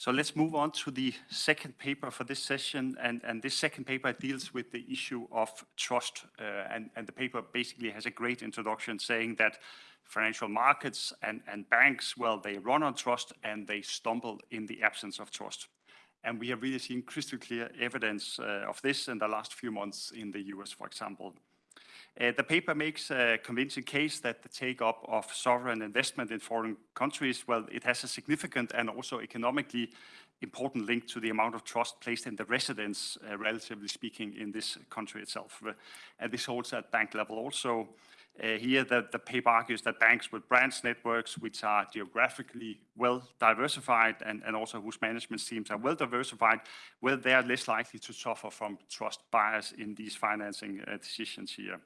So let's move on to the second paper for this session. And, and this second paper deals with the issue of trust. Uh, and, and the paper basically has a great introduction saying that financial markets and, and banks, well, they run on trust and they stumble in the absence of trust. And we have really seen crystal clear evidence uh, of this in the last few months in the US, for example. Uh, the paper makes a convincing case that the take-up of sovereign investment in foreign countries, well, it has a significant and also economically important link to the amount of trust placed in the residents, uh, relatively speaking, in this country itself. Uh, and this holds at bank level also. Uh, here, the, the, paper argues that banks with branch networks, which are geographically well diversified and, and also whose management teams are well diversified, well, they are less likely to suffer from trust bias in these financing uh, decisions here.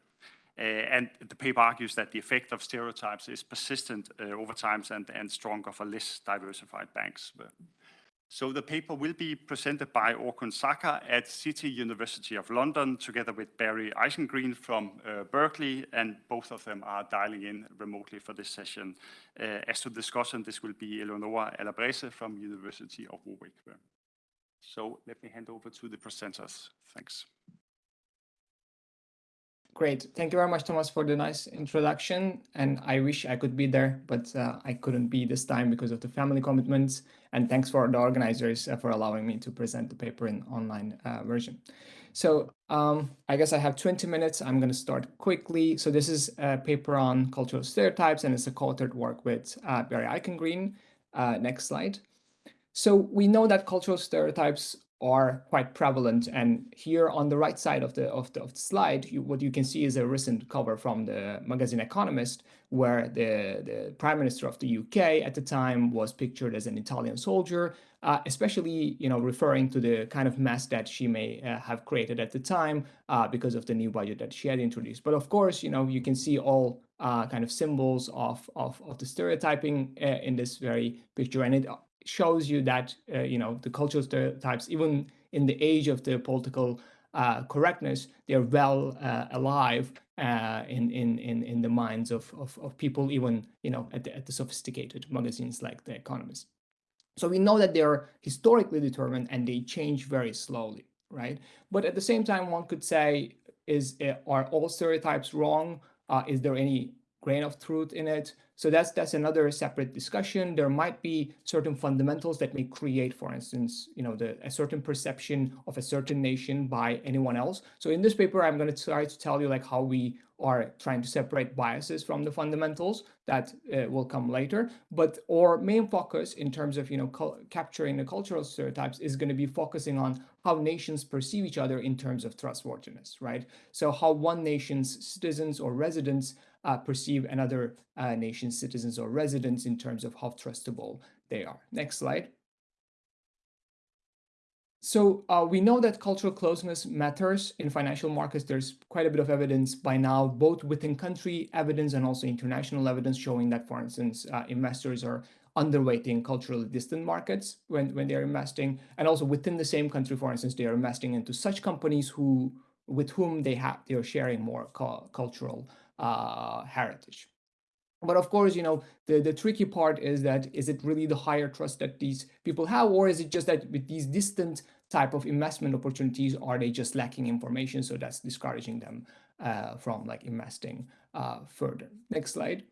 Uh, and the paper argues that the effect of stereotypes is persistent uh, over time and, and stronger for less diversified banks. So the paper will be presented by Orkun Saka at City University of London together with Barry Eichengreen from uh, Berkeley, and both of them are dialing in remotely for this session. Uh, as to discussion, this will be Eleonora Alabrese from University of Warwick. So let me hand over to the presenters. Thanks. Great. Thank you very much, Thomas, for the nice introduction. And I wish I could be there, but uh, I couldn't be this time because of the family commitments. And thanks for the organizers uh, for allowing me to present the paper in online uh, version. So um, I guess I have 20 minutes. I'm going to start quickly. So this is a paper on cultural stereotypes, and it's a co-authored work with uh, Barry Eichengreen. Uh, next slide. So we know that cultural stereotypes are quite prevalent. And here on the right side of the of the, of the slide, you, what you can see is a recent cover from the magazine Economist, where the, the prime minister of the UK at the time was pictured as an Italian soldier, uh, especially you know referring to the kind of mess that she may uh, have created at the time uh, because of the new budget that she had introduced. But of course, you know you can see all uh, kind of symbols of, of, of the stereotyping uh, in this very picture. And it shows you that uh, you know the cultural stereotypes, even in the age of the political uh, correctness, they're well uh, alive uh, in, in in in the minds of, of, of people, even you know at the, at the sophisticated magazines like The Economist. So we know that they're historically determined and they change very slowly, right? But at the same time, one could say, is uh, are all stereotypes wrong? Uh, is there any grain of truth in it? So that's that's another separate discussion. There might be certain fundamentals that may create, for instance, you know, the, a certain perception of a certain nation by anyone else. So in this paper, I'm going to try to tell you like how we are trying to separate biases from the fundamentals that uh, will come later. But our main focus in terms of, you know, capturing the cultural stereotypes is going to be focusing on how nations perceive each other in terms of trustworthiness, right? So how one nation's citizens or residents uh, perceive another uh, nation's citizens or residents in terms of how trustable they are. Next slide. So uh, we know that cultural closeness matters in financial markets. There's quite a bit of evidence by now, both within country evidence and also international evidence showing that, for instance, uh, investors are underweighting culturally distant markets when, when they're investing. And also within the same country, for instance, they are investing into such companies who with whom they have they are sharing more cultural uh, heritage. But of course, you know, the, the tricky part is that is it really the higher trust that these people have, or is it just that with these distant type of investment opportunities, are they just lacking information? So that's discouraging them uh, from like investing uh, further. Next slide.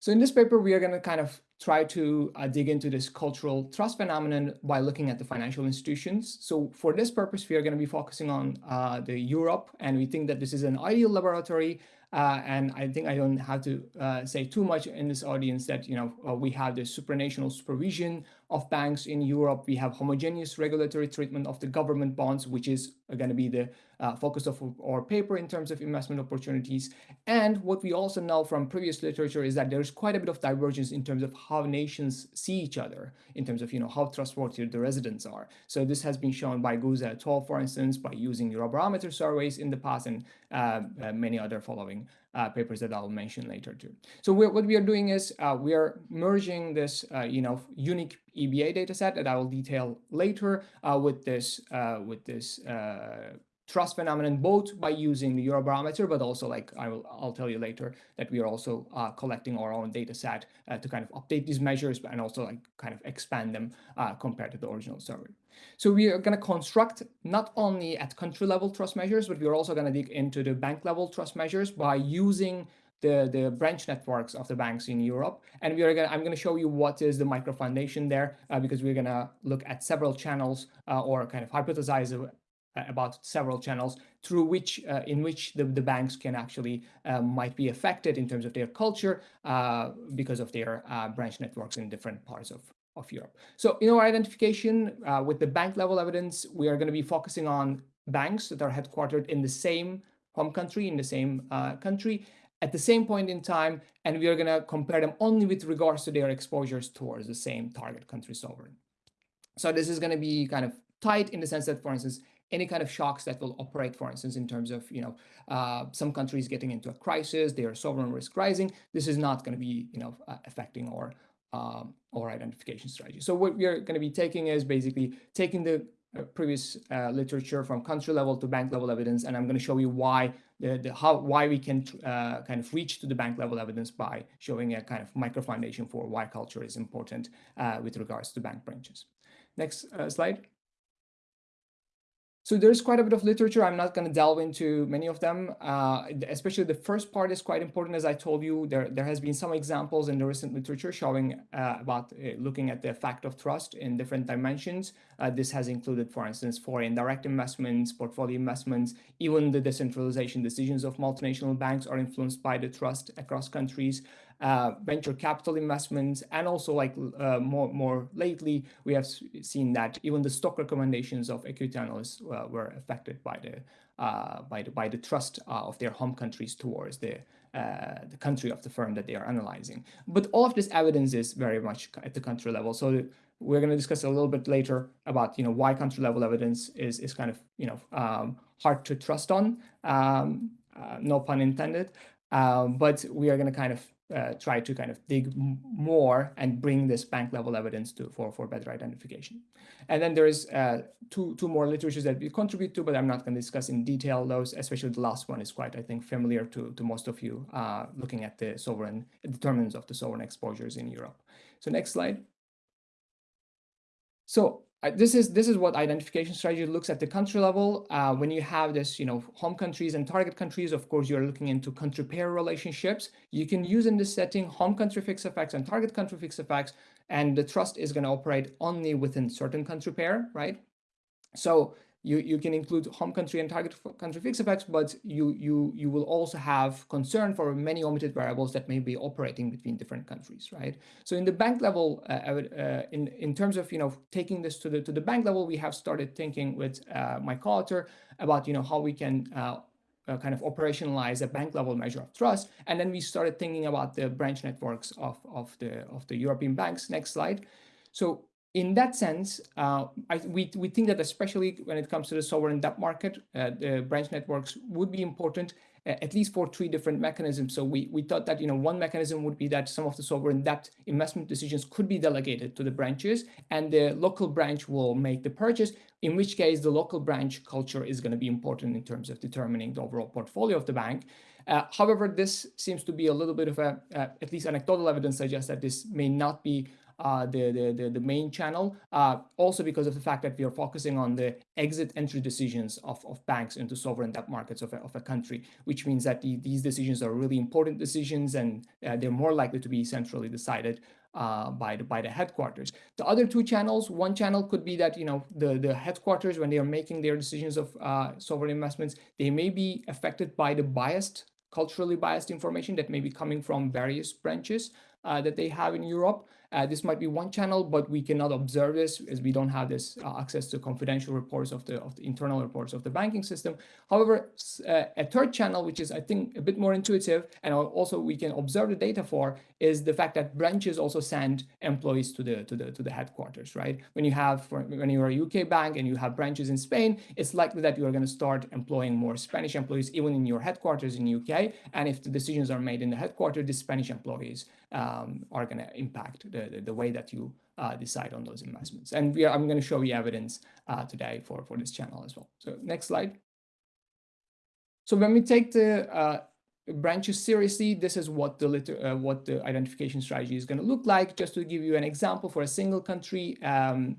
So in this paper, we are going to kind of try to uh, dig into this cultural trust phenomenon by looking at the financial institutions. So for this purpose, we are going to be focusing on uh, the Europe, and we think that this is an ideal laboratory. Uh, and I think I don't have to uh, say too much in this audience that, you know, uh, we have the supranational supervision of banks in Europe. We have homogeneous regulatory treatment of the government bonds, which is going to be the uh, focus of our paper in terms of investment opportunities. And what we also know from previous literature is that there's quite a bit of divergence in terms of how nations see each other, in terms of you know how trustworthy the residents are. So this has been shown by Guiso et al., for instance, by using Eurobarometer surveys in the past and many other following uh, papers that I'll mention later too. So what we are doing is uh, we are merging this, uh, you know, unique EBA dataset that I will detail later uh, with this with this trust phenomenon, both by using the Eurobarometer, but also like I will, I'll tell you later that we are also uh, collecting our own data set uh, to kind of update these measures and also like kind of expand them uh, compared to the original survey. So we are going to construct not only at country level trust measures, but we're also going to dig into the bank level trust measures by using the, the branch networks of the banks in Europe. And we are going I'm going to show you what is the micro foundation there, uh, because we're going to look at several channels uh, or kind of hypothesize about several channels through which uh, in which the, the banks can actually uh, might be affected in terms of their culture uh, because of their uh, branch networks in different parts of, of Europe. So in our identification uh, with the bank level evidence, we are going to be focusing on banks that are headquartered in the same home country, in the same uh, country, at the same point in time, and we are going to compare them only with regards to their exposures towards the same target country sovereign. So this is going to be kind of tight in the sense that, for instance, any kind of shocks that will operate, for instance, in terms of, you know, uh, some countries getting into a crisis, their sovereign risk rising, this is not going to be, you know, uh, affecting our, um, our identification strategy. So what we are going to be taking is basically taking the uh, previous uh, literature from country level to bank level evidence, and I'm going to show you why the, the how why we can uh, kind of reach to the bank level evidence by showing a kind of micro foundation for why culture is important uh, with regards to bank branches. Next uh, slide. So there's quite a bit of literature. I'm not going to delve into many of them, uh, especially the first part is quite important. As I told you, there, there has been some examples in the recent literature showing uh, about uh, looking at the effect of trust in different dimensions. Uh, this has included, for instance, foreign direct investments, portfolio investments, even the decentralization decisions of multinational banks are influenced by the trust across countries uh, venture capital investments, and also like uh, more more lately, we have seen that even the stock recommendations of equity analysts uh, were affected by the uh, by the by the trust uh, of their home countries towards the uh, the country of the firm that they are analyzing. But all of this evidence is very much at the country level. So we're going to discuss a little bit later about you know why country level evidence is is kind of you know um, hard to trust on. Um, no pun intended. Um, but we are going to kind of uh, try to kind of dig more and bring this bank level evidence to for for better identification. And then there is uh, two two more literatures that we contribute to, but I'm not going to discuss in detail those. Especially the last one is quite I think familiar to to most of you uh, looking at the sovereign determinants of the sovereign exposures in Europe. So next slide. So this is this is what identification strategy looks at the country level. Uh, when you have this, you know, home countries and target countries, of course, you're looking into country pair relationships. You can use in this setting home country fixed effects and target country fixed effects, and the trust is going to operate only within certain country pair, right? So you, you can include home country and target country fixed effects, but you, you, you will also have concern for many omitted variables that may be operating between different countries, right? So in the bank level, uh, uh, in, in terms of, you know, taking this to the, to the bank level, we have started thinking with uh, my co-author about, you know, how we can uh, uh, kind of operationalize a bank level measure of trust. And then we started thinking about the branch networks of, of, the, of the European banks. Next slide. So in that sense, uh, I, we, we think that especially when it comes to the sovereign debt market, uh, the branch networks would be important, uh, at least for three different mechanisms. So we, we thought that you know one mechanism would be that some of the sovereign debt investment decisions could be delegated to the branches, and the local branch will make the purchase, in which case the local branch culture is going to be important in terms of determining the overall portfolio of the bank. Uh, however, this seems to be a little bit of a, uh, at least anecdotal evidence suggests that this may not be the, the, the, the, main channel, uh, also because of the fact that we are focusing on the exit entry decisions of, of banks into sovereign debt markets of a, of a country, which means that the, these decisions are really important decisions and uh, they're more likely to be centrally decided uh, by the by the headquarters. The other two channels, one channel could be that you know the the headquarters when they are making their decisions of uh, sovereign investments, they may be affected by the biased, culturally biased information that may be coming from various branches uh, that they have in Europe. Uh, this might be one channel, but we cannot observe this as we don't have this uh, access to confidential reports of the, of the internal reports of the banking system. However, uh, a third channel, which is I think a bit more intuitive and also we can observe the data for is the fact that branches also send employees to the to the to the headquarters, right? When you have when you're a UK bank and you have branches in Spain, it's likely that you are going to start employing more Spanish employees even in your headquarters in UK. And if the decisions are made in the headquarters, the Spanish employees um, are going to impact the, the, the, way that you uh, decide on those investments. And are, I'm going to show you evidence uh, today for, for this channel as well. So next slide. So when we take the uh, branches seriously, this is what the uh, what the identification strategy is going to look like. Just to give you an example for a single country um,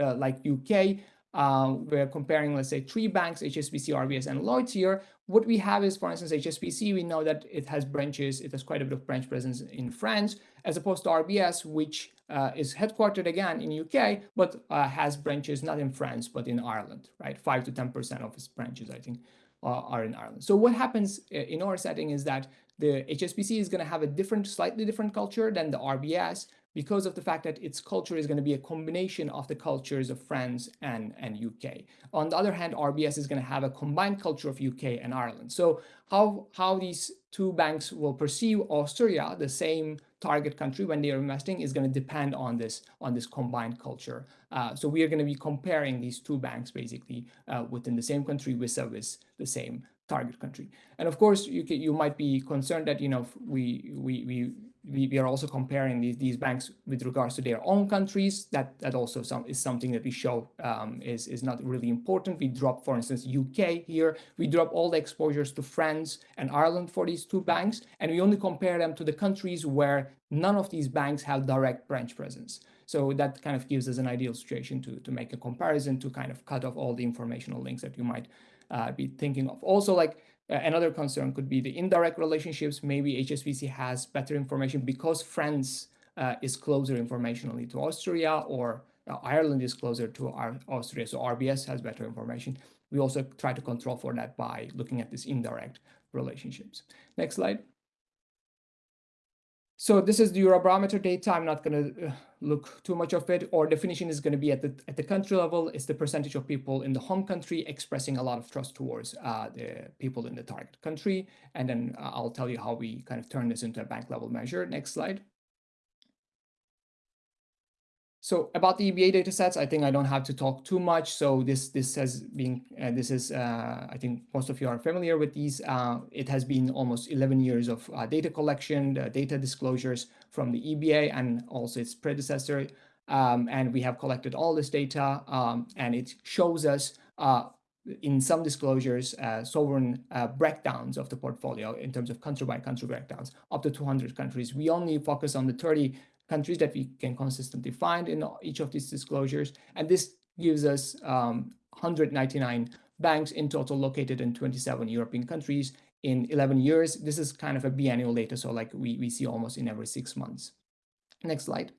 uh, like UK, um, we're comparing, let's say, three banks, HSBC, RBS, and Lloyds here. What we have is, for instance, HSBC, we know that it has branches, it has quite a bit of branch presence in France, as opposed to RBS, which uh, is headquartered again in UK, but uh, has branches not in France, but in Ireland, right? 5 to 10% of its branches, I think, uh, are in Ireland. So what happens uh, in our setting is that the HSBC is going to have a different, slightly different culture than the RBS, because of the fact that its culture is going to be a combination of the cultures of France and, and UK. On the other hand, RBS is going to have a combined culture of UK and Ireland. So how, how these two banks will perceive Austria, the same target country when they are investing is going to depend on this, on this combined culture. Uh, so we are going to be comparing these two banks basically uh, within the same country with service the same target country. And of course, you, can, you might be concerned that, you know, we, we, we we, we are also comparing these, these banks with regards to their own countries. That that also some, is something that we show um, is, is not really important. We drop, for instance, UK here. We drop all the exposures to France and Ireland for these two banks, and we only compare them to the countries where none of these banks have direct branch presence. So that kind of gives us an ideal situation to, to make a comparison to kind of cut off all the informational links that you might uh, be thinking of. Also, like another concern could be the indirect relationships. Maybe HSBC has better information because France uh, is closer informationally to Austria or uh, Ireland is closer to our Austria. So RBS has better information. We also try to control for that by looking at these indirect relationships. Next slide. So this is the Eurobarometer data. I'm not going to uh, look too much of it. Our definition is going to be at the at the country level. It's the percentage of people in the home country expressing a lot of trust towards uh, the people in the target country. And then uh, I'll tell you how we kind of turn this into a bank level measure. Next slide. So about the EBA datasets, I think I don't have to talk too much. So this this has been uh, this is uh, I think most of you are familiar with these. Uh, it has been almost 11 years of uh, data collection, data disclosures from the EBA and also its predecessor. Um, and we have collected all this data um, and it shows us uh, in some disclosures, uh, sovereign uh, breakdowns of the portfolio in terms of country by country breakdowns, up to 200 countries. We only focus on the 30 countries that we can consistently find in each of these disclosures. And this gives us um, 199 banks in total located in 27 European countries in 11 years. This is kind of a biannual data, so like we, we see almost in every six months. Next slide.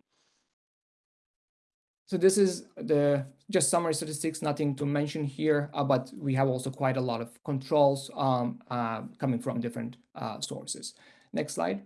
So this is the just summary statistics, nothing to mention here, uh, but we have also quite a lot of controls um, uh, coming from different uh, sources. Next slide.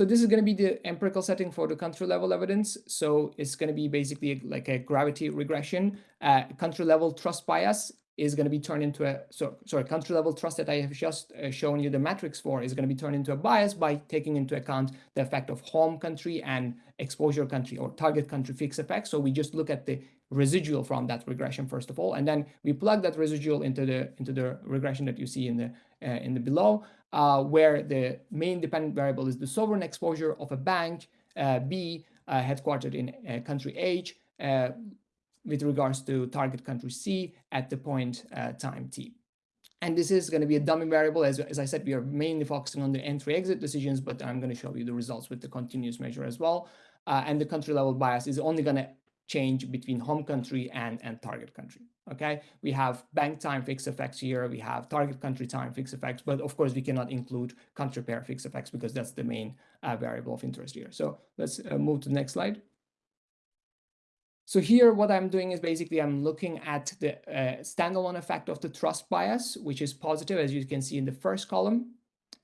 So this is going to be the empirical setting for the country level evidence. So it's going to be basically like a gravity regression. Uh, country level trust bias is going to be turned into a, so, sorry, country level trust that I have just uh, shown you the matrix for is going to be turned into a bias by taking into account the effect of home country and exposure country or target country fixed effects. So we just look at the residual from that regression first of all, and then we plug that residual into the into the regression that you see in the in the below, uh, where the main dependent variable is the sovereign exposure of a bank uh, B uh, headquartered in uh, country H uh, with regards to target country C at the point time T. And this is going to be a dummy variable. As, as I said, we are mainly focusing on the entry exit decisions, but I'm going to show you the results with the continuous measure as well. and the country level bias is only going to change between home country and, and target country. Okay, we have bank time fixed effects here, we have target country time fixed effects, but of course we cannot include country pair fixed effects because that's the main uh, variable of interest here. So let's uh, move to the next slide. So here what I'm doing is basically I'm looking at the uh, standalone effect of the trust bias, which is positive as you can see in the first column.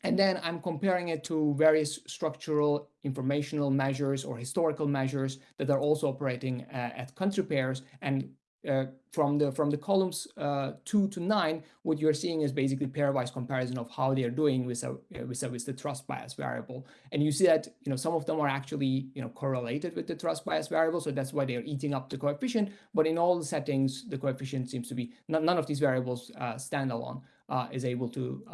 And then I'm comparing it to various structural informational measures or historical measures that are also operating uh, at country pairs. And uh, from the from the columns uh, two to nine, what you're seeing is basically pairwise comparison of how they are doing with a, with, a, with the trust bias variable. And you see that you know some of them are actually you know correlated with the trust bias variable, so that's why they are eating up the coefficient. But in all the settings, the coefficient seems to be none of these variables uh, standalone uh, is able to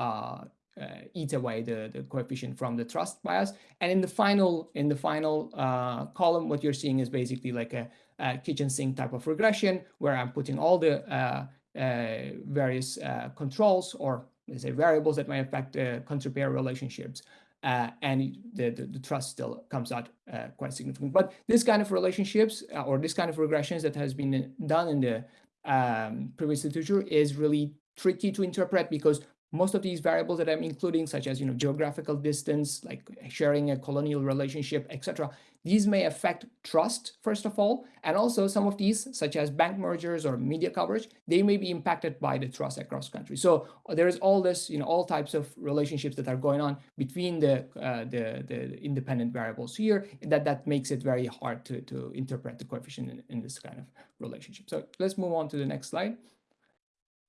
uh, uh, eat away the, the coefficient from the trust bias. And in the final in the final uh, column, what you're seeing is basically like a, a, kitchen sink type of regression where I'm putting all the uh, uh, various uh, controls or let's say variables that may affect uh, country pair relationships. Uh, and the, the, the, trust still comes out uh, quite significant. But this kind of relationships uh, or this kind of regressions that has been done in the um, previous literature is really tricky to interpret because most of these variables that I'm including, such as you know geographical distance, like sharing a colonial relationship, etc., these may affect trust first of all, and also some of these, such as bank mergers or media coverage, they may be impacted by the trust across countries. So uh, there is all this, you know, all types of relationships that are going on between the uh, the, the independent variables here that that makes it very hard to to interpret the coefficient in, in this kind of relationship. So let's move on to the next slide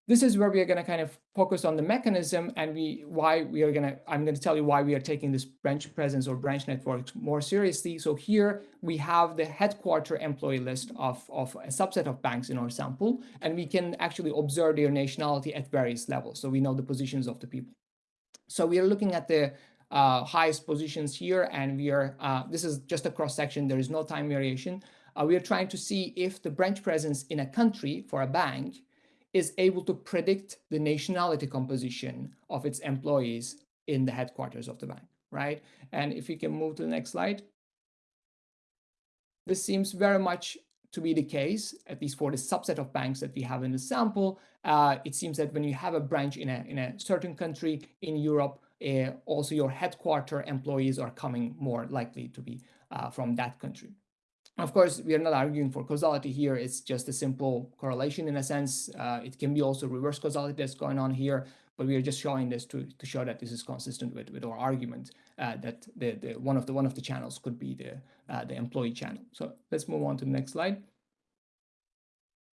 this is where we are going to kind of focus on the mechanism and we why we are going to i'm going to tell you why we are taking this branch presence or branch networks more seriously. So here we have the headquarter employee list of of a subset of banks in our sample and we can actually observe their nationality at various levels. So we know the positions of the people. So we are looking at the uh, highest positions here and we are uh, this is just a cross section there is no time variation. Uh, we are trying to see if the branch presence in a country for a bank is able to predict the nationality composition of its employees in the headquarters of the bank, right? And if we can move to the next slide. This seems very much to be the case, at least for the subset of banks that we have in the sample. Uh, it seems that when you have a branch in a, in a certain country in Europe, uh, also your headquarter employees are coming more likely to be uh, from that country. Of course, we are not arguing for causality here. It's just a simple correlation in a sense. Uh, it can be also reverse causality that's going on here, but we are just showing this to, to show that this is consistent with, with our argument uh, that the, the one of the one of the channels could be the uh, the employee channel. So let's move on to the next slide.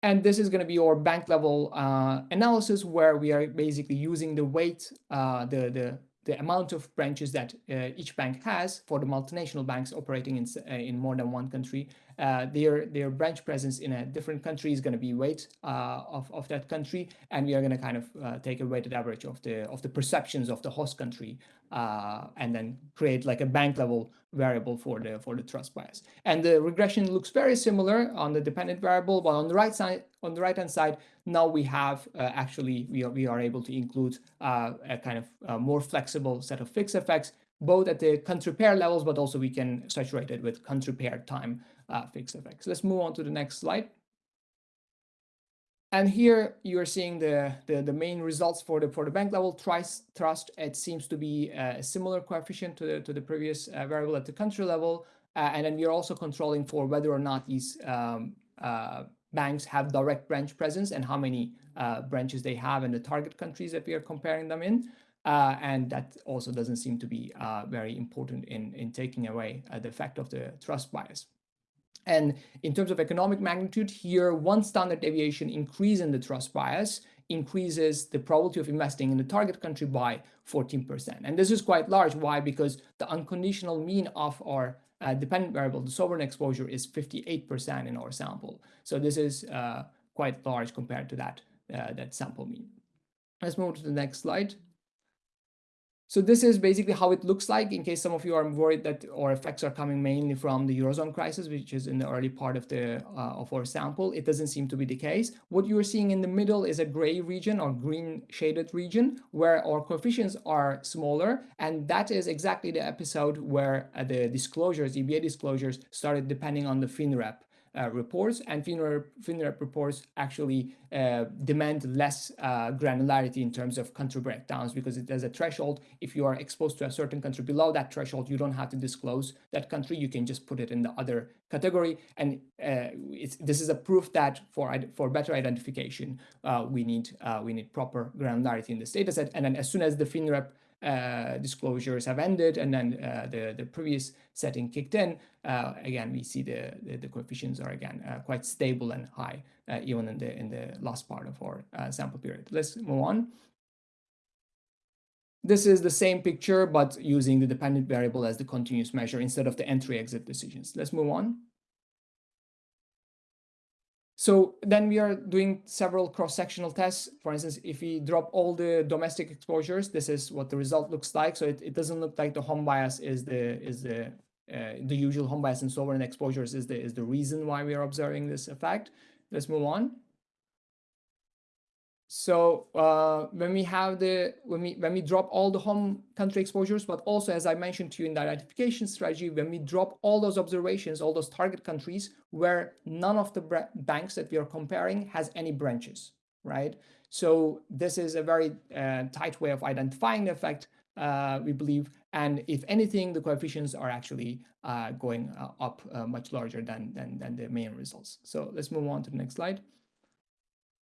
And this is going to be our bank level uh, analysis where we are basically using the weight, uh, the the the amount of branches that uh, each bank has for the multinational banks operating in, uh, in more than one country, uh, their, their branch presence in a different country is going to be weight uh, of, of that country. And we are going to kind of uh, take a weighted average of the, of the perceptions of the host country uh, and then create like a bank level variable for the for the trust bias. And the regression looks very similar on the dependent variable, but on the right side, on the right hand side, now we have uh, actually we are we are able to include uh, a kind of uh, more flexible set of fixed effects, both at the country pair levels, but also we can saturate it with country pair time uh, fixed effects. Let's move on to the next slide. And here you're seeing the, the, the, main results for the for the bank level trust. trust. It seems to be a similar coefficient to the, to the previous uh, variable at the country level. Uh, and then we're also controlling for whether or not these um, uh, banks have direct branch presence and how many uh, branches they have in the target countries that we are comparing them in. Uh, and that also doesn't seem to be uh, very important in, in taking away the effect of the trust bias. And in terms of economic magnitude, here one standard deviation increase in the trust bias increases the probability of investing in the target country by 14%. And this is quite large. Why? Because the unconditional mean of our uh, dependent variable, the sovereign exposure, is 58% in our sample. So this is uh, quite large compared to that, uh, that sample mean. Let's move to the next slide. So this is basically how it looks like in case some of you are worried that our effects are coming mainly from the Eurozone crisis, which is in the early part of the uh, of our sample. It doesn't seem to be the case. What you are seeing in the middle is a gray region or green shaded region where our coefficients are smaller. And that is exactly the episode where uh, the disclosures, EBA disclosures started depending on the FINREP reports and FINREP, reports actually uh, demand less uh, granularity in terms of country breakdowns because it has a threshold. If you are exposed to a certain country below that threshold, you don't have to disclose that country. You can just put it in the other category. And uh, this is a proof that for for better identification, uh, we need uh, we need proper granularity in this data set. And then as soon as the FINREP uh, disclosures have ended and then uh, the, the previous setting kicked in, uh, again, we see the, the, the coefficients are again uh, quite stable and high, uh, even in the, in the last part of our uh, sample period. Let's move on. This is the same picture, but using the dependent variable as the continuous measure instead of the entry-exit decisions. Let's move on. So then we are doing several cross-sectional tests. For instance, if we drop all the domestic exposures, this is what the result looks like. So it, it doesn't look like the home bias is the is the uh, the usual home bias and sovereign exposures is the is the reason why we are observing this effect. Let's move on. So uh, when we have the when we when we drop all the home country exposures, but also as I mentioned to you in the identification strategy, when we drop all those observations, all those target countries where none of the banks that we are comparing has any branches, right? So this is a very uh, tight way of identifying the effect, uh, we believe. And if anything, the coefficients are actually uh, going uh, up uh, much larger than, than, than the main results. So let's move on to the next slide.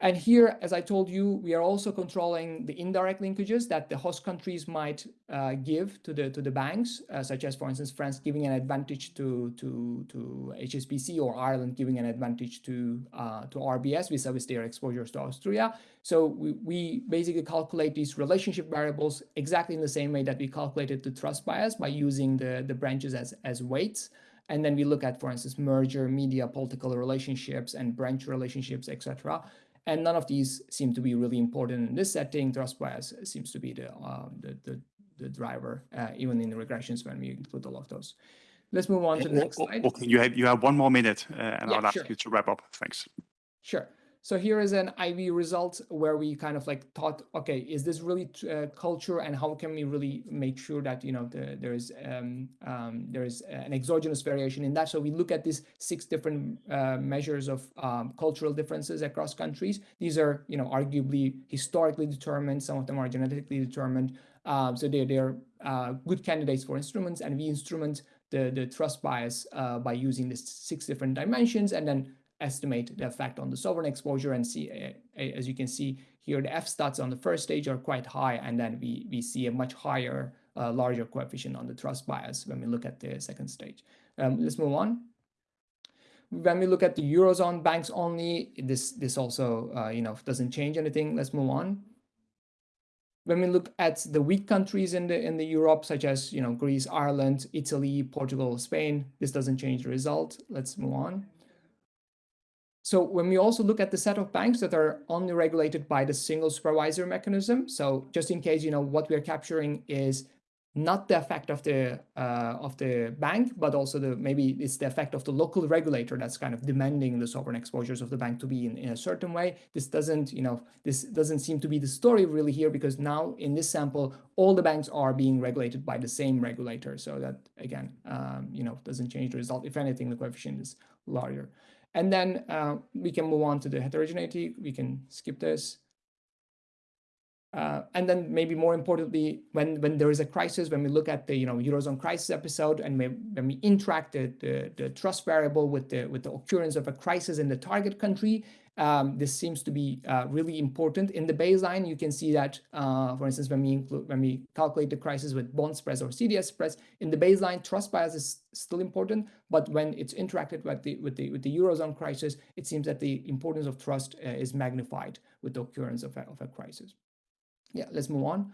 And here, as I told you, we are also controlling the indirect linkages that the host countries might uh, give to the to the banks, uh, such as, for instance, France giving an advantage to to to HSBC or Ireland giving an advantage to uh, to RBS vis-a-vis their exposures to Austria. So we, we basically calculate these relationship variables exactly in the same way that we calculated the trust bias by using the the branches as as weights. And then we look at, for instance, merger, media, political relationships, and branch relationships, etc. And none of these seem to be really important in this setting. Trust bias seems to be the, uh, the, the, the, driver, uh, even in the regressions when we include all of those. Let's move on to the next slide. Okay, you have, you have one more minute, uh, and yeah, I'll ask sure. you to wrap up. Thanks. Sure. So here is an IV result where we kind of like thought, okay, is this really uh, culture and how can we really make sure that, you know, the, there is um, um, there is an exogenous variation in that. So we look at these six different uh, measures of um, cultural differences across countries. These are, you know, arguably historically determined. Some of them are genetically determined. Um, so they're, they're uh, good candidates for instruments and we instrument the, the trust bias uh, by using these six different dimensions and then estimate the effect on the sovereign exposure and see, uh, as you can see here, the F stats on the first stage are quite high, and then we, we see a much higher, uh, larger coefficient on the trust bias when we look at the second stage. Um, let's move on. When we look at the Eurozone banks only, this, this also, uh, you know, doesn't change anything. Let's move on. When we look at the weak countries in the in the Europe, such as you know Greece, Ireland, Italy, Portugal, Spain, this doesn't change the result. Let's move on. So when we also look at the set of banks that are only regulated by the single supervisor mechanism, so just in case, you know, what we're capturing is not the effect of the uh, of the bank, but also the maybe it's the effect of the local regulator that's kind of demanding the sovereign exposures of the bank to be in, in a certain way. This doesn't, you know, this doesn't seem to be the story really here because now in this sample, all the banks are being regulated by the same regulator. So that again, um, you know, doesn't change the result. If anything, the coefficient is larger. And then uh, we can move on to the heterogeneity. We can skip this. Uh, and then maybe more importantly, when, when there is a crisis, when we look at the you know Eurozone crisis episode and we, when we interact the, the, the trust variable with the, with the occurrence of a crisis in the target country, um, this seems to be uh, really important. In the baseline, you can see that, uh, for instance, when we include when we calculate the crisis with bond spreads or CDS spreads, in the baseline, trust bias is still important, but when it's interacted with the with the with the eurozone crisis, it seems that the importance of trust uh, is magnified with the occurrence of a, of a crisis. Yeah, let's move on.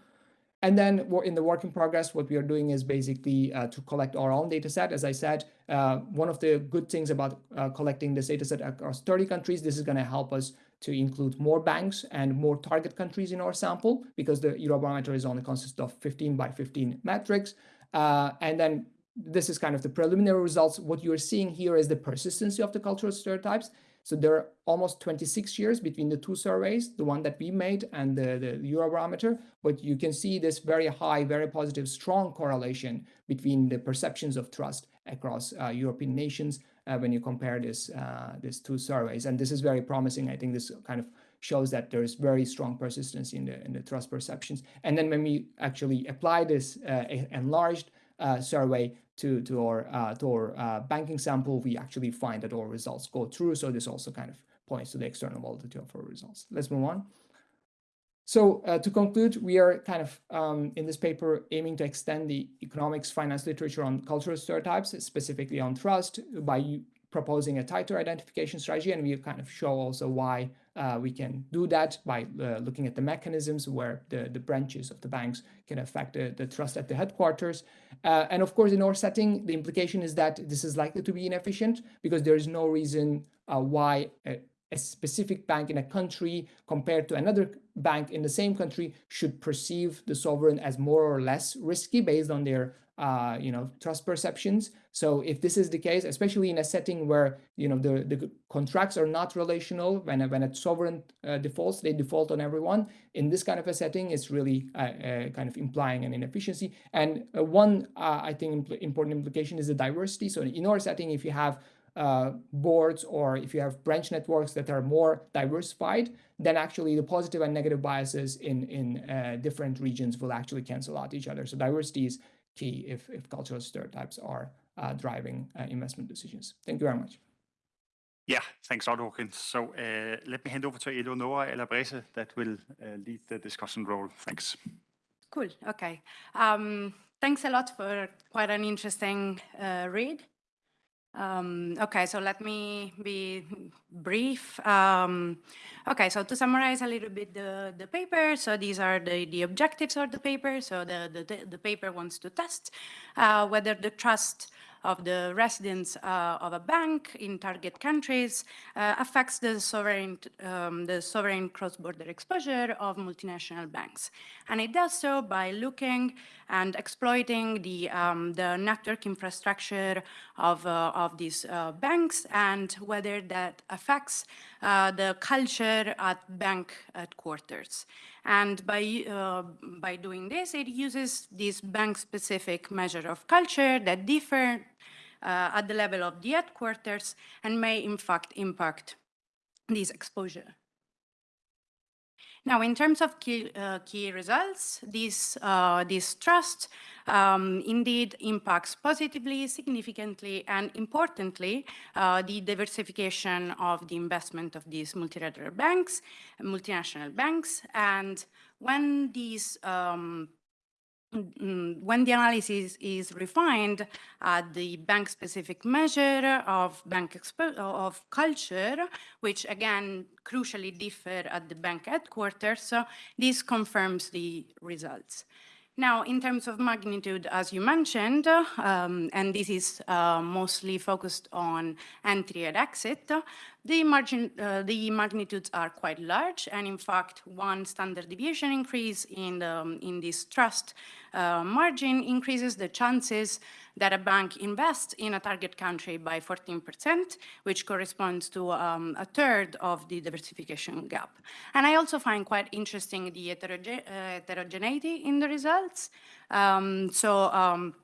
And then in the work in progress, what we are doing is basically uh, to collect our own data set. As I said, uh, one of the good things about uh, collecting this data set across 30 countries, this is going to help us to include more banks and more target countries in our sample because the Eurobarometer is only consists of 15 by 15 metrics. Uh, and then this is kind of the preliminary results. What you're seeing here is the persistency of the cultural stereotypes. So there are almost 26 years between the two surveys, the one that we made and the, the Eurobarometer, but you can see this very high, very positive, strong correlation between the perceptions of trust across uh, European nations uh, when you compare this, uh, these two surveys. And this is very promising. I think this kind of shows that there is very strong persistence in the, in the trust perceptions. And then when we actually apply this uh, enlarged uh, survey to, to our, uh, to our uh, banking sample, we actually find that our results go through. So this also kind of points to the external validity of our results. Let's move on. So uh, to conclude, we are kind of um, in this paper aiming to extend the economics finance literature on cultural stereotypes, specifically on trust, by proposing a tighter identification strategy. And we kind of show also why uh, we can do that by uh, looking at the mechanisms where the, the branches of the banks can affect the, the trust at the headquarters. Uh, and of course, in our setting, the implication is that this is likely to be inefficient because there is no reason uh, why a, a, specific bank in a country compared to another bank in the same country should perceive the sovereign as more or less risky based on their uh, you know, trust perceptions. So if this is the case, especially in a setting where, you know, the, the contracts are not relational, when a, when a sovereign uh, defaults, they default on everyone. In this kind of a setting, it's really uh, uh kind of implying an inefficiency. And uh, one, uh, I think, impl important implication is the diversity. So in our setting, if you have uh, boards or if you have branch networks that are more diversified, then actually the positive and negative biases in, in uh, different regions will actually cancel out each other. So diversity is key if, if cultural stereotypes are uh, driving uh, investment decisions. Thank you very much. Yeah, thanks a lot, Hawkins. So uh, let me hand over to Eleonora Alabrese that will uh, lead the discussion role. Thanks. Cool, okay. Um, thanks a lot for quite an interesting uh, read. Um, okay, so let me be brief. Um, okay, so to summarize a little bit the, the paper, so these are the, the objectives of the paper. So the, the, the paper wants to test uh, whether the trust of the residents uh, of a bank in target countries uh, affects the sovereign, um, the sovereign cross-border exposure of multinational banks. And it does so by looking and exploiting the, um, the network infrastructure of, uh, of these uh, banks and whether that affects uh, the culture at bank headquarters. And by, uh, by doing this, it uses this bank-specific measure of culture that differ uh, at the level of the headquarters and may in fact impact this exposure. Now, in terms of key, uh, key results, this, uh, this trust um, indeed impacts positively, significantly, and importantly, uh, the diversification of the investment of these multilateral banks, multinational banks, and when these um, Mm, when the analysis is refined at the bank-specific measure of bank of culture, which again crucially differ at the bank headquarters, so this confirms the results. Now, in terms of magnitude, as you mentioned, um, and this is uh, mostly focused on entry and exit, the, margin, uh, the magnitudes are quite large, and in fact, one standard deviation increase in, the, in this trust uh, margin increases the chances that a bank invests in a target country by 14%, which corresponds to um, a third of the diversification gap. And I also find quite interesting the uh, heterogeneity in the results. Um, so um,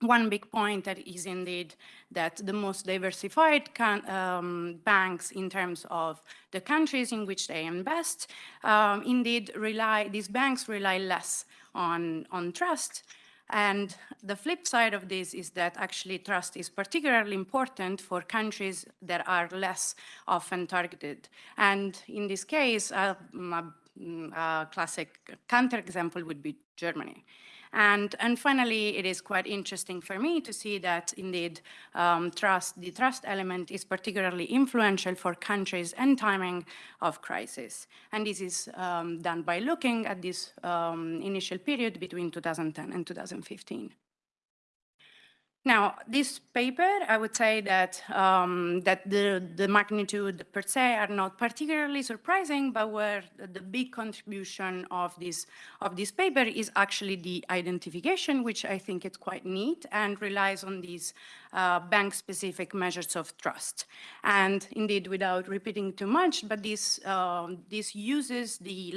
one big point that is indeed that the most diversified can, um, banks in terms of the countries in which they invest, um, indeed rely, these banks rely less on, on trust. And the flip side of this is that actually trust is particularly important for countries that are less often targeted. And in this case, uh, a classic counterexample would be Germany. And, and finally, it is quite interesting for me to see that indeed um, trust, the trust element is particularly influential for countries and timing of crisis. And this is um, done by looking at this um, initial period between 2010 and 2015. Now, this paper, I would say that um, that the, the magnitude per se are not particularly surprising, but where the big contribution of this of this paper is actually the identification, which I think is quite neat and relies on these uh, bank-specific measures of trust. And indeed, without repeating too much, but this uh, this uses the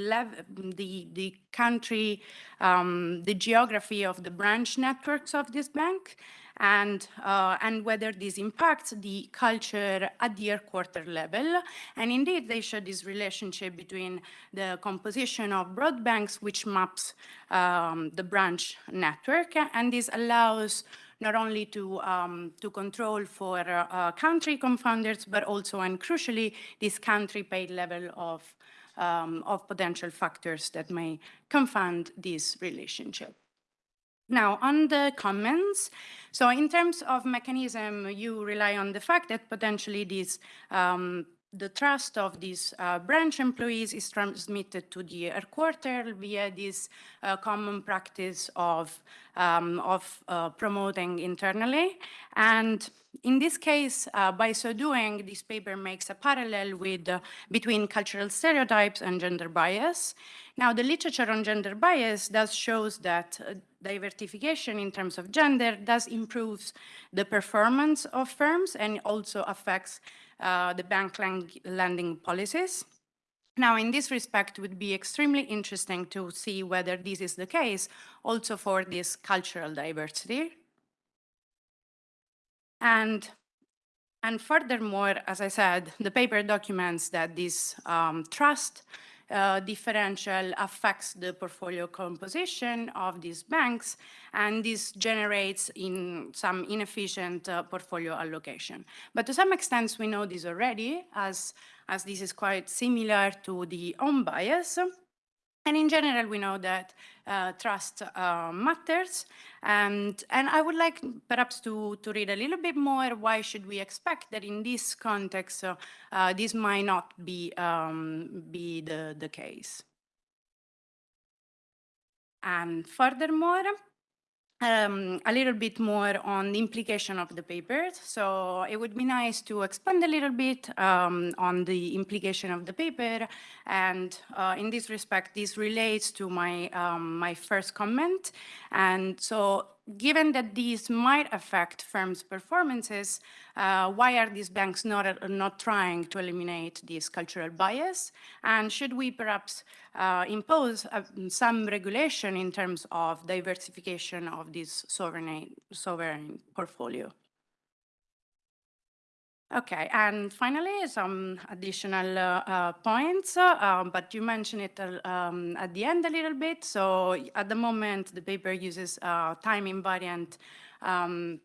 the the country, um, the geography of the branch networks of this bank and, uh, and whether this impacts the culture at the headquarter level. And indeed, they show this relationship between the composition of broad banks, which maps um, the branch network, and this allows not only to, um, to control for uh, country confounders, but also, and crucially, this country paid level of, um, of potential factors that may confound this relationship. Now, on the comments, so in terms of mechanism, you rely on the fact that potentially these um, the trust of these uh, branch employees is transmitted to the headquarters via this uh, common practice of, um, of uh, promoting internally. And in this case, uh, by so doing, this paper makes a parallel with, uh, between cultural stereotypes and gender bias. Now, the literature on gender bias does shows that uh, diversification in terms of gender does improve the performance of firms and also affects uh, the bank lending policies. Now, in this respect, would be extremely interesting to see whether this is the case also for this cultural diversity. And, and furthermore, as I said, the paper documents that this um, trust uh, differential affects the portfolio composition of these banks, and this generates in some inefficient uh, portfolio allocation. But to some extent, we know this already, as, as this is quite similar to the home bias. And in general, we know that uh, trust uh, matters. And, and I would like perhaps to, to read a little bit more why should we expect that in this context, uh, uh this might not be, um, be the, the case. And furthermore, um, a little bit more on the implication of the papers. So it would be nice to expand a little bit um, on the implication of the paper. And uh, in this respect, this relates to my, um, my first comment. And so given that these might affect firms' performances, uh, why are these banks not, not trying to eliminate this cultural bias? And should we perhaps uh, impose uh, some regulation in terms of diversification of this sovereign, sovereign portfolio? Okay, and finally, some additional uh, uh, points, uh, but you mentioned it uh, um, at the end a little bit. So at the moment, the paper uses uh, time invariant um,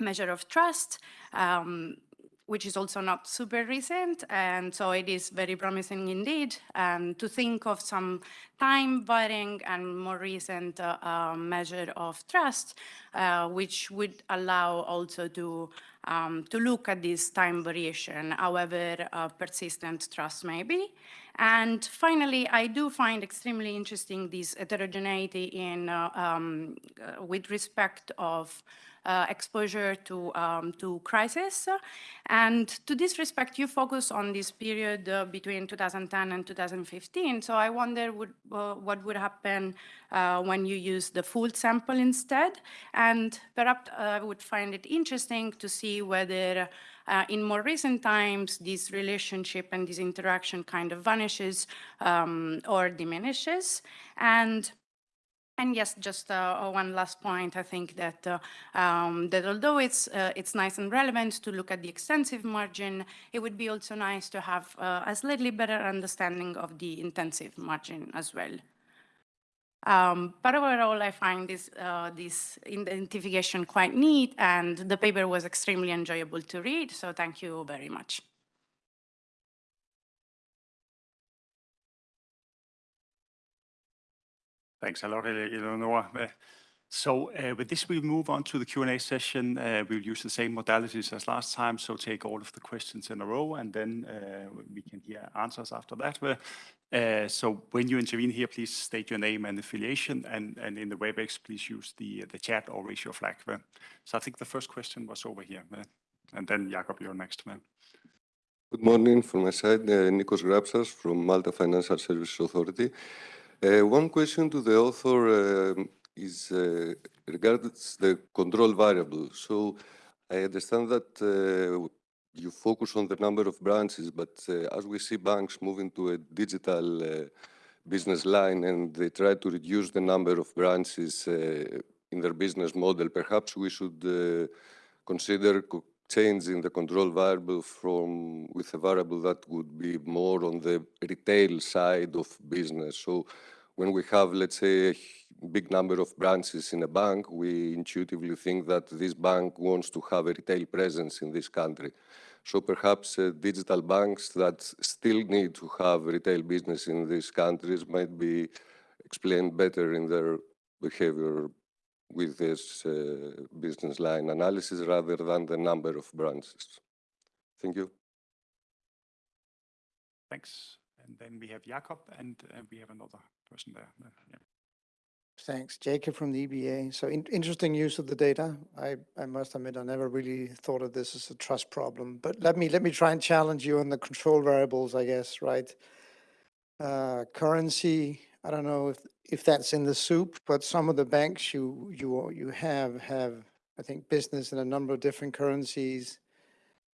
measure of trust. Um, which is also not super recent. And so it is very promising indeed um, to think of some time varying and more recent uh, uh, measure of trust, uh, which would allow also to, um, to look at this time variation, however uh, persistent trust may be. And finally, I do find extremely interesting this heterogeneity in, uh, um, uh, with respect of uh, exposure to, um, to crisis. And to this respect, you focus on this period uh, between 2010 and 2015. So I wonder would, uh, what would happen uh, when you use the full sample instead. And perhaps I would find it interesting to see whether uh, in more recent times, this relationship and this interaction kind of vanishes um, or diminishes. And and yes, just uh, one last point. I think that uh, um, that although it's uh, it's nice and relevant to look at the extensive margin, it would be also nice to have uh, a slightly better understanding of the intensive margin as well. Um, but overall, I find this uh, this identification quite neat, and the paper was extremely enjoyable to read. So thank you very much. Thanks a lot, Eleonora. Uh, so uh, with this, we move on to the Q&A session. Uh, we'll use the same modalities as last time, so take all of the questions in a row, and then uh, we can hear answers after that. So when you intervene here, please state your name and affiliation, and, and in the WebEx, please use the, the chat or raise your flag. So I think the first question was over here, and then Jakob, you're next. Good morning from my side, Nikos Grapsas from Malta Financial Services Authority. Uh, one question to the author um, is uh, regards the control variable. So I understand that uh, you focus on the number of branches, but uh, as we see banks moving to a digital uh, business line and they try to reduce the number of branches uh, in their business model, perhaps we should consider changing the control variable from with a variable that would be more on the retail side of business. So when we have, let's say, a big number of branches in a bank, we intuitively think that this bank wants to have a retail presence in this country. So perhaps uh, digital banks that still need to have retail business in these countries might be explained better in their behavior with this uh, business line analysis rather than the number of branches. Thank you. Thanks. And then we have Jakob, and uh, we have another person there. Uh, yeah. Thanks. Jacob from the EBA. So in- interesting use of the data. I, I must admit, I never really thought of this as a trust problem, but let me, let me try and challenge you on the control variables, I guess, right? Uh, currency, I don't know if, if that's in the soup, but some of the banks you, you, you have, have, I think, business in a number of different currencies.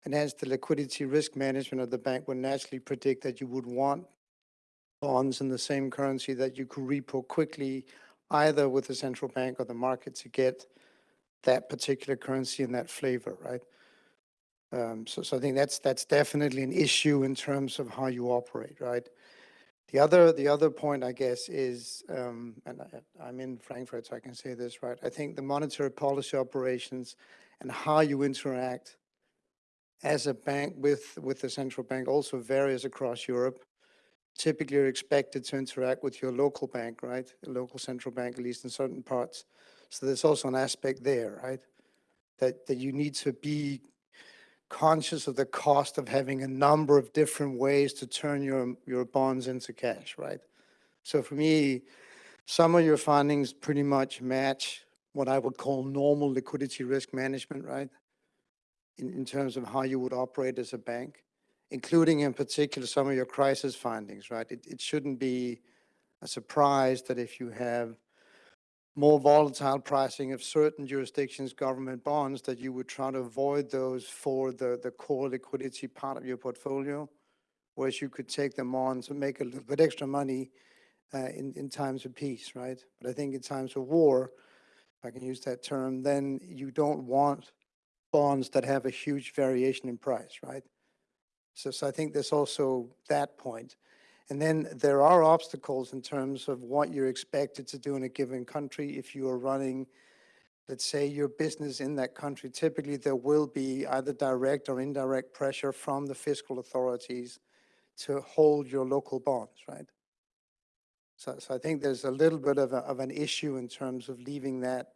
And hence the liquidity risk management of the bank would naturally predict that you would want bonds in the same currency that you could repo quickly either with the central bank or the market to get that particular currency and that flavor, right? Um, so, so I think that's that's definitely an issue in terms of how you operate, right? The other the other point, I guess, is, um, and I, I'm in Frankfurt, so I can say this, right? I think the monetary policy operations and how you interact as a bank with with the central bank also varies across Europe typically you're expected to interact with your local bank, right? A local central bank, at least in certain parts. So there's also an aspect there, right? That, that you need to be conscious of the cost of having a number of different ways to turn your, your bonds into cash, right? So for me, some of your findings pretty much match what I would call normal liquidity risk management, right? In, in terms of how you would operate as a bank including in particular some of your crisis findings, right? It, it shouldn't be a surprise that if you have more volatile pricing of certain jurisdictions' government bonds, that you would try to avoid those for the, the core liquidity part of your portfolio, whereas you could take them on to make a little bit extra money uh, in, in times of peace, right? But I think in times of war, if I can use that term, then you don't want bonds that have a huge variation in price, right? So, so I think there's also that point. And then there are obstacles in terms of what you're expected to do in a given country. If you are running, let's say, your business in that country, typically there will be either direct or indirect pressure from the fiscal authorities to hold your local bonds, right? So, so I think there's a little bit of, a, of an issue in terms of leaving that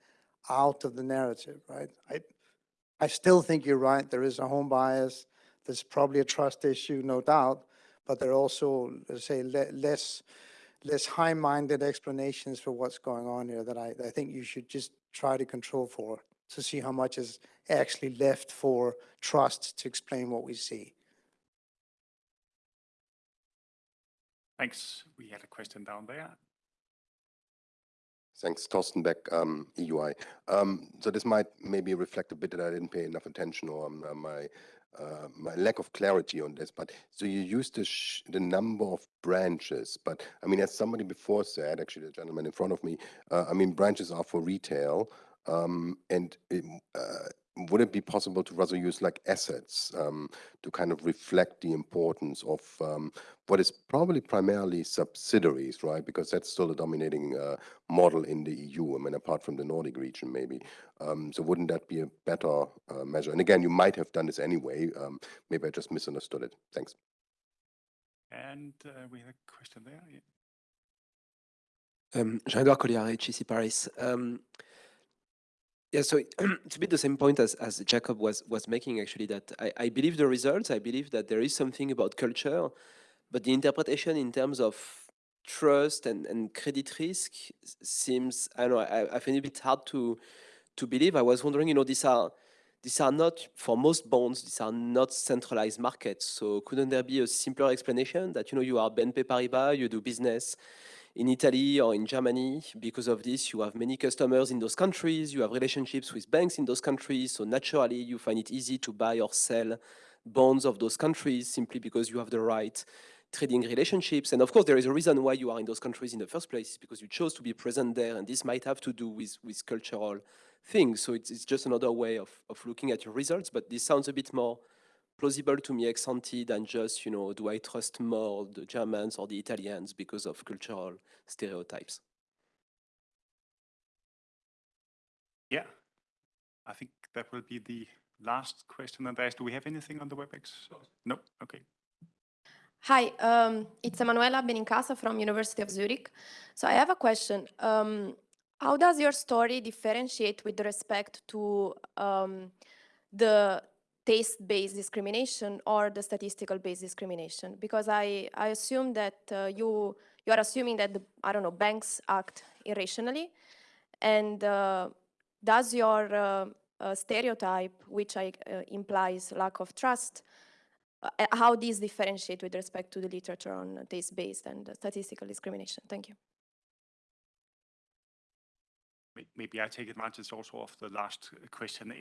out of the narrative, right? I, I still think you're right. There is a home bias there's probably a trust issue, no doubt, but there are also, let's say, le less less high-minded explanations for what's going on here that I, I think you should just try to control for to see how much is actually left for trust to explain what we see. Thanks. We had a question down there. Thanks, Thorsten Beck, um, EUI. Um, so this might maybe reflect a bit that I didn't pay enough attention or um, my uh, my lack of clarity on this, but so you use the, the number of branches, but I mean, as somebody before said, actually the gentleman in front of me, uh, I mean, branches are for retail, um, and it, uh, would it be possible to rather use like assets um, to kind of reflect the importance of um, what is probably primarily subsidiaries, right? Because that's still a dominating uh, model in the EU. I mean, apart from the Nordic region, maybe. Um, so wouldn't that be a better uh, measure? And again, you might have done this anyway. Um, maybe I just misunderstood it. Thanks. And uh, we have a question there. Yeah. Um, Jean-Edouard Colliard, HEC Paris. Um, yeah, so it's a bit the same point as, as Jacob was, was making, actually, that I, I believe the results, I believe that there is something about culture, but the interpretation in terms of trust and, and credit risk seems, I know, I, I find it a bit hard to, to believe. I was wondering, you know, these are, these are not, for most bonds, these are not centralized markets. So couldn't there be a simpler explanation that, you know, you are BNP Paribas, you do business in Italy or in Germany. Because of this, you have many customers in those countries, you have relationships with banks in those countries, so naturally you find it easy to buy or sell bonds of those countries simply because you have the right trading relationships. And of course, there is a reason why you are in those countries in the first place, because you chose to be present there, and this might have to do with, with cultural things. So it's, it's just another way of, of looking at your results, but this sounds a bit more plausible to me ex ante than just, you know, do I trust more the Germans or the Italians because of cultural stereotypes? Yeah, I think that will be the last question. Andreas, do we have anything on the WebEx? No? Okay. Hi, um, it's Emanuela Benincasa from University of Zurich. So I have a question. Um, how does your story differentiate with respect to um, the taste-based discrimination or the statistical-based discrimination? Because I, I assume that uh, you, you are assuming that, the, I don't know, banks act irrationally. And uh, does your uh, uh, stereotype, which I, uh, implies lack of trust, uh, how these differentiate with respect to the literature on taste-based and statistical discrimination? Thank you. May- Maybe I take advantage also of the last question.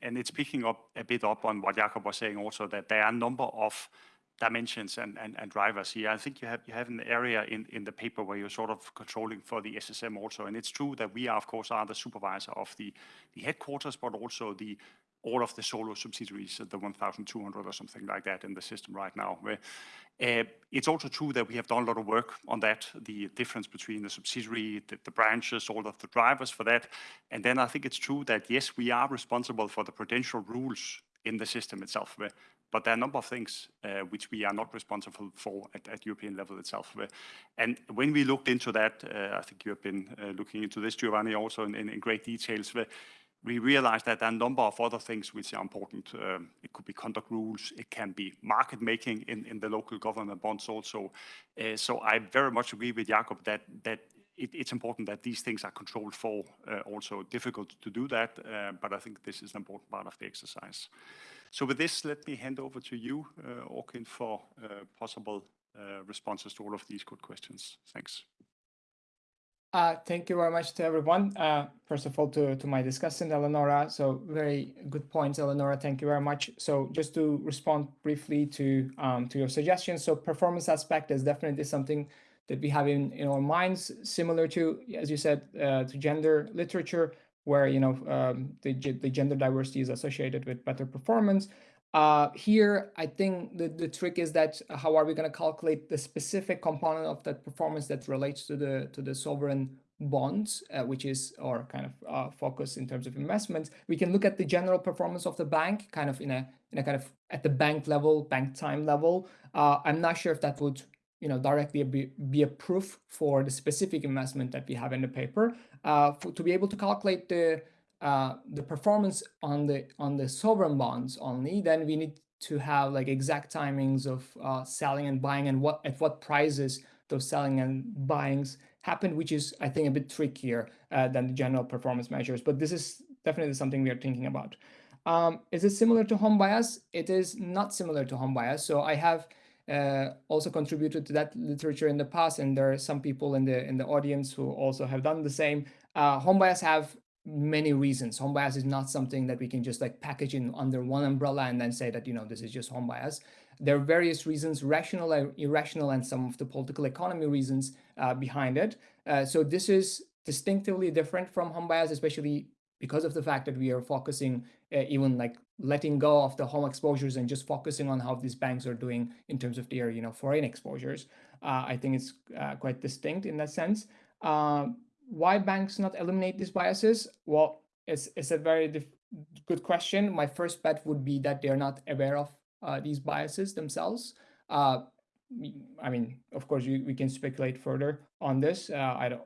And it's picking up a bit up on what Jakob was saying also, that there are a number of dimensions and, drivers here. I think you have, you have an area in, the paper where you're sort of controlling for the SSM also. And it's true that we are, of course, are the supervisor of the, the headquarters, but also the, all of the solo subsidiaries, the 1,200 or something like that in the system right now. Uh, It's also true that we have done a lot of work on that, the difference between the subsidiary, the, the branches, all of the drivers for that. And then I think it's true that, yes, we are responsible for the prudential rules in the system itself. where- But there are a number of things uh, which we are not responsible for at, at European level itself. And when we looked into that, uh, I think you have been looking into this, Giovanni, also in, in, in great details. We realized that there are a number of other things which are important. Um, It could be conduct rules, it can be market making in, in the local government bonds also. Uh, So I very much agree with Jakob that, that it, it's important that these things are controlled for. uh, Also difficult to do that, uh, but I think this is an important part of the exercise. So with this, let me hand over to you, uh, Orkun, for uh, possible uh, responses to all of these good questions. Thanks. Uh, thank you very much to everyone. Uh, first of all, to, to my discussant, Eleonora. So very good points, Eleonora. Thank you very much. So just to respond briefly to um, to your suggestions. So performance aspect is definitely something that we have in, in our minds, similar to, as you said, uh, to gender literature, where you know um, the, the gender diversity is associated with better performance. Uh, here, I think the, the trick is that uh, how are we going to calculate the specific component of that performance that relates to the to the sovereign bonds, uh, which is our kind of uh, focus in terms of investments. We can look at the general performance of the bank, kind of in a in a kind of at the bank level, bank time level. Uh, I'm not sure if that would you know directly be, be a proof for the specific investment that we have in the paper. Uh, for, to be able to calculate the uh, the performance on the on the sovereign bonds only, then we need to have like exact timings of uh, selling and buying and what at what prices those selling and buyings happened, which is I think a bit trickier uh, than the general performance measures. But this is definitely something we are thinking about. Um, is it similar to home bias? It is not similar to home bias. So I have uh, also contributed to that literature in the past, and there are some people in the in the audience who also have done the same. Uh, home bias have many reasons. Home bias is not something that we can just like package in under one umbrella and then say that, you know, this is just home bias. There are various reasons, rational irrational, and some of the political economy reasons uh, behind it. Uh, so this is distinctively different from home bias, especially because of the fact that we are focusing uh, even like letting go of the home exposures and just focusing on how these banks are doing in terms of their, you know, foreign exposures. Uh, I think it's uh, quite distinct in that sense. Why banks not eliminate these biases? Well, it's, it's a very good question. My first bet would be that they're not aware of uh, these biases themselves. Uh, I mean, of course, we, we can speculate further on this. Uh, I don't.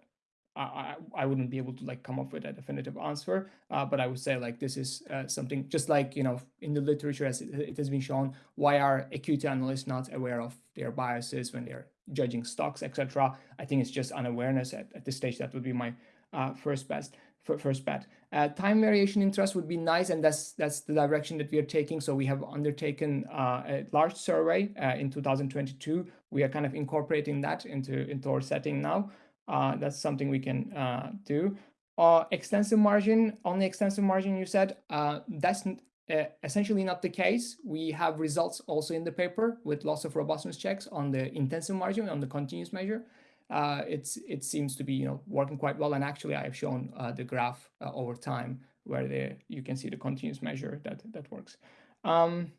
I, I wouldn't be able to like come up with a definitive answer, uh, but I would say like this is uh, something just like you know in the literature as it, it has been shown. Why are equity analysts not aware of their biases when they're judging stocks, etc. I think it's just unawareness at, at this stage. That would be my uh, first best fir- first bet. Uh, time variation in trust would be nice, and that's that's the direction that we are taking. So we have undertaken uh, a large survey uh, in 2022. We are kind of incorporating that into into our setting now. Uh, that's something we can uh, do. Uh, extensive margin, only extensive margin. You said uh, that's essentially not the case. We have results also in the paper with loss of robustness checks on the intensive margin on the continuous measure. Uh, it's it seems to be you know working quite well, and actually I have shown uh, the graph over time where the you can see the continuous measure that that works. Um,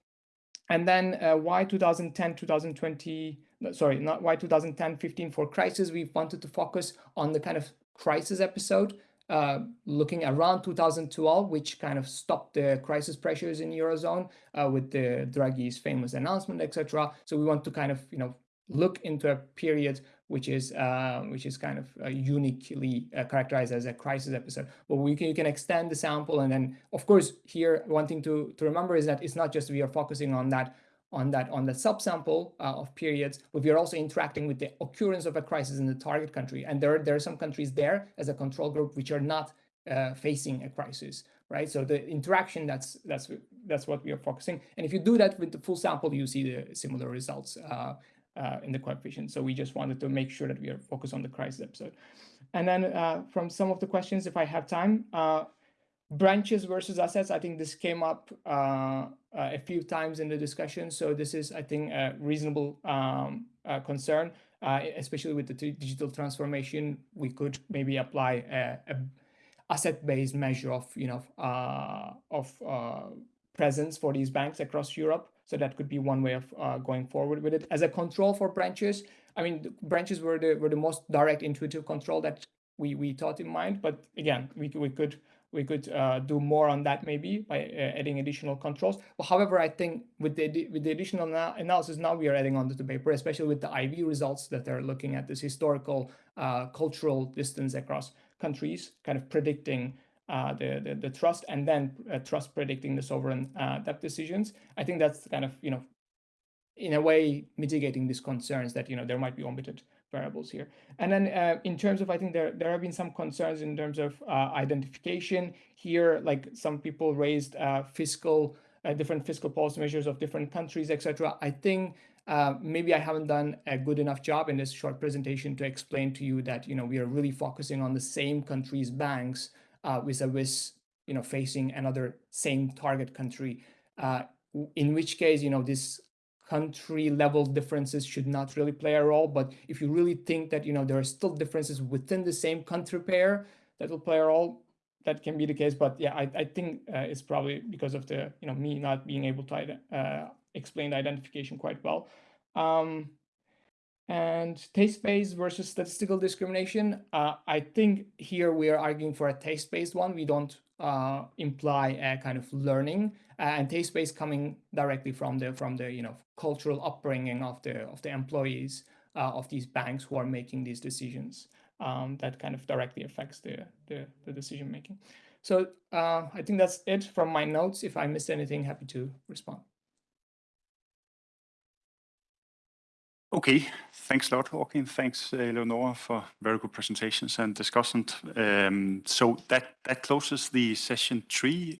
and then why 2010 2020 no, sorry not why 2010 15 for crisis we wanted to focus on the kind of crisis episode uh, looking around 2012 which kind of stopped the crisis pressures in eurozone uh, with the draghi's famous announcement etc so we want to kind of you know look into a period which is uh, which is kind of uh, uniquely uh, characterized as a crisis episode. But we can you can extend the sample, and then of course here one thing to to remember is that it's not just we are focusing on that on that on the subsample uh, of periods, but we are also interacting with the occurrence of a crisis in the target country, and there there are some countries there as a control group which are not uh, facing a crisis, right? So the interaction that's that's that's what we are focusing, and if you do that with the full sample, you see the similar results. Uh, uh, in the coefficient. So we just wanted to make sure that we are focused on the crisis episode. And then uh, from some of the questions, if I have time, uh, branches versus assets, I think this came up uh, a few times in the discussion. So this is, I think, a reasonable um, uh, concern, uh, especially with the digital transformation. We could maybe apply a, a asset-based measure of, you know, of presence for these banks across Europe. So that could be one way of uh, going forward with it. As a control for branches, I mean, branches were the were the most direct intuitive control that we we thought in mind. But again, we we could we could uh, do more on that maybe by uh, adding additional controls. But however, I think with the with the additional analysis now we are adding onto the paper, especially with the IV results that they're looking at this historical uh, cultural distance across countries, kind of predicting uh, the, the, the trust and then uh, trust predicting the sovereign uh, debt decisions. I think that's kind of you know, in a way mitigating these concerns that you know there might be omitted variables here. And then uh, in terms of I think there there have been some concerns in terms of uh, identification here. Like some people raised uh, fiscal different fiscal policy measures of different countries, etc. I think. maybe I haven't done a good enough job in this short presentation to explain to you that you know we are really focusing on the same country's banks uh, vis-a-vis, you know, facing another same target country, uh, in which case, you know, this country level differences should not really play a role. But if you really think that, you know, there are still differences within the same country pair that will play a role, that can be the case. But yeah, I, I think uh, it's probably because of the, you know, me not being able to uh, explain the identification quite well. Um, and taste-based versus statistical discrimination. Uh, I think here we are arguing for a taste-based one. We don't uh, imply a kind of learning uh, and taste-based coming directly from the from the you know cultural upbringing of the of the employees uh, of these banks who are making these decisions. Um, that kind of directly affects the the, the decision making. So uh, I think that's it from my notes. If I missed anything, happy to respond. Okay, thanks a lot, Joachim. Thanks, Eleonora, for very good presentations and discussion. Um, so that, that closes the session three